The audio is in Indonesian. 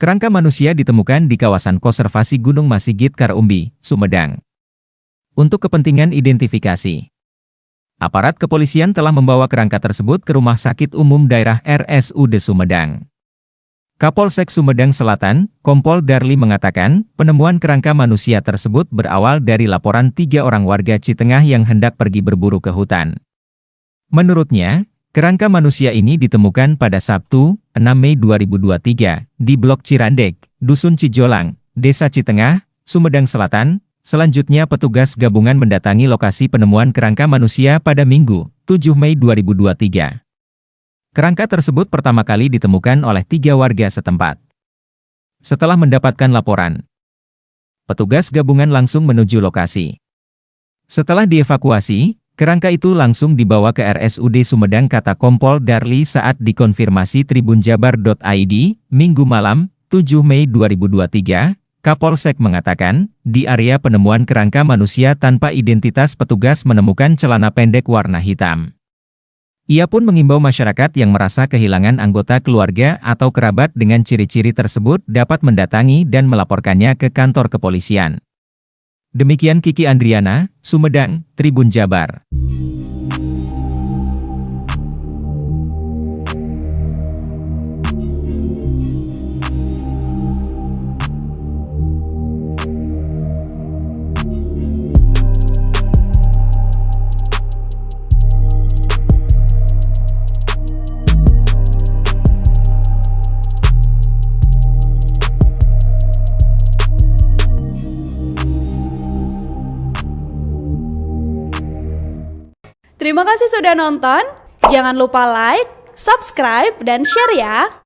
Kerangka manusia ditemukan di kawasan konservasi Gunung Masigit Karumbi, Sumedang. Untuk kepentingan identifikasi, aparat kepolisian telah membawa kerangka tersebut ke Rumah Sakit Umum Daerah RSUD Sumedang. Kapolsek Sumedang Selatan, Kompol Darli mengatakan, penemuan kerangka manusia tersebut berawal dari laporan tiga orang warga Citengah yang hendak pergi berburu ke hutan. Menurutnya, kerangka manusia ini ditemukan pada Sabtu, 6 Mei 2023, di Blok Cirandek, Dusun Cijolang, Desa Citengah, Sumedang Selatan. Selanjutnya petugas gabungan mendatangi lokasi penemuan kerangka manusia pada Minggu, 7 Mei 2023. Kerangka tersebut pertama kali ditemukan oleh tiga warga setempat. Setelah mendapatkan laporan, petugas gabungan langsung menuju lokasi. Setelah dievakuasi, kerangka itu langsung dibawa ke RSUD Sumedang kata Kompol Darli saat dikonfirmasi tribunjabar.id, Minggu malam, 7 Mei 2023, Kapolsek mengatakan, di area penemuan kerangka manusia tanpa identitas petugas menemukan celana pendek warna hitam. Ia pun mengimbau masyarakat yang merasa kehilangan anggota keluarga atau kerabat dengan ciri-ciri tersebut dapat mendatangi dan melaporkannya ke kantor kepolisian. Demikian Kiki Andriana, Sumedang, Tribun Jabar. Terima kasih sudah nonton. Jangan lupa like, subscribe, dan share ya.